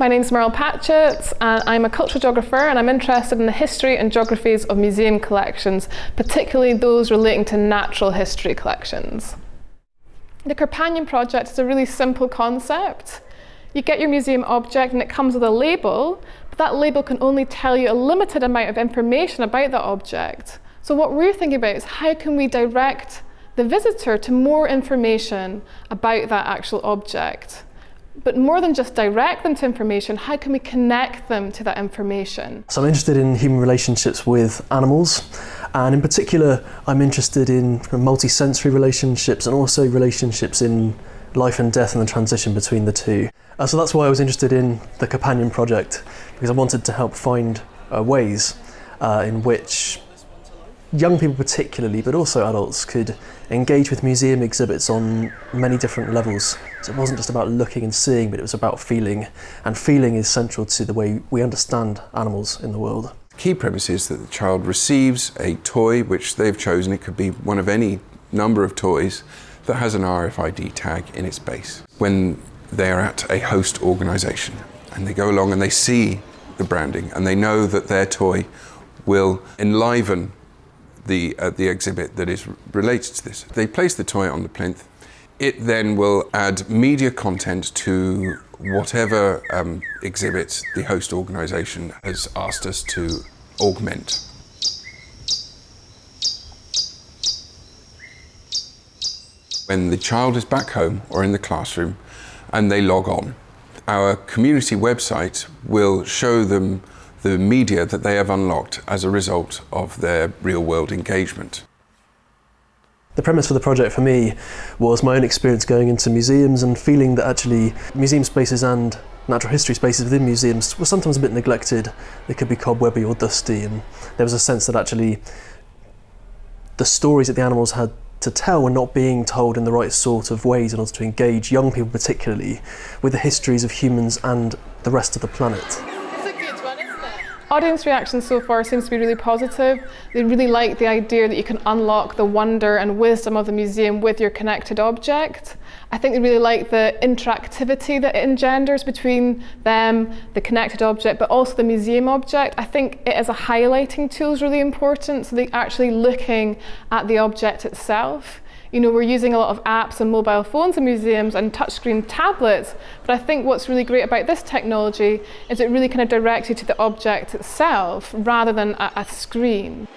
My name's Merle Patchett and I'm a cultural geographer and I'm interested in the history and geographies of museum collections, particularly those relating to natural history collections. The Companion project is a really simple concept. You get your museum object and it comes with a label, but that label can only tell you a limited amount of information about the object. So what we're thinking about is how can we direct the visitor to more information about that actual object. But more than just direct them to information, how can we connect them to that information? So I'm interested in human relationships with animals and in particular I'm interested in multi-sensory relationships and also relationships in life and death and the transition between the two. Uh, so that's why I was interested in the Companion project because I wanted to help find uh, ways uh, in which young people particularly, but also adults, could engage with museum exhibits on many different levels. So it wasn't just about looking and seeing, but it was about feeling. And feeling is central to the way we understand animals in the world. Key premise is that the child receives a toy which they've chosen. It could be one of any number of toys that has an RFID tag in its base. When they are at a host organisation and they go along and they see the branding and they know that their toy will enliven the, uh, the exhibit that is related to this. They place the toy on the plinth. It then will add media content to whatever um, exhibit the host organisation has asked us to augment. When the child is back home or in the classroom and they log on, our community website will show them the media that they have unlocked as a result of their real world engagement. The premise for the project for me was my own experience going into museums and feeling that actually museum spaces and natural history spaces within museums were sometimes a bit neglected. They could be cobwebby or dusty and there was a sense that actually the stories that the animals had to tell were not being told in the right sort of ways in order to engage young people particularly with the histories of humans and the rest of the planet. Audience reaction so far seems to be really positive. They really like the idea that you can unlock the wonder and wisdom of the museum with your connected object. I think they really like the interactivity that it engenders between them, the connected object, but also the museum object. I think it as a highlighting tool is really important, so they're actually looking at the object itself. You know, we're using a lot of apps and mobile phones in museums and touchscreen tablets, but I think what's really great about this technology is it really kind of directs you to the object itself rather than a, a screen.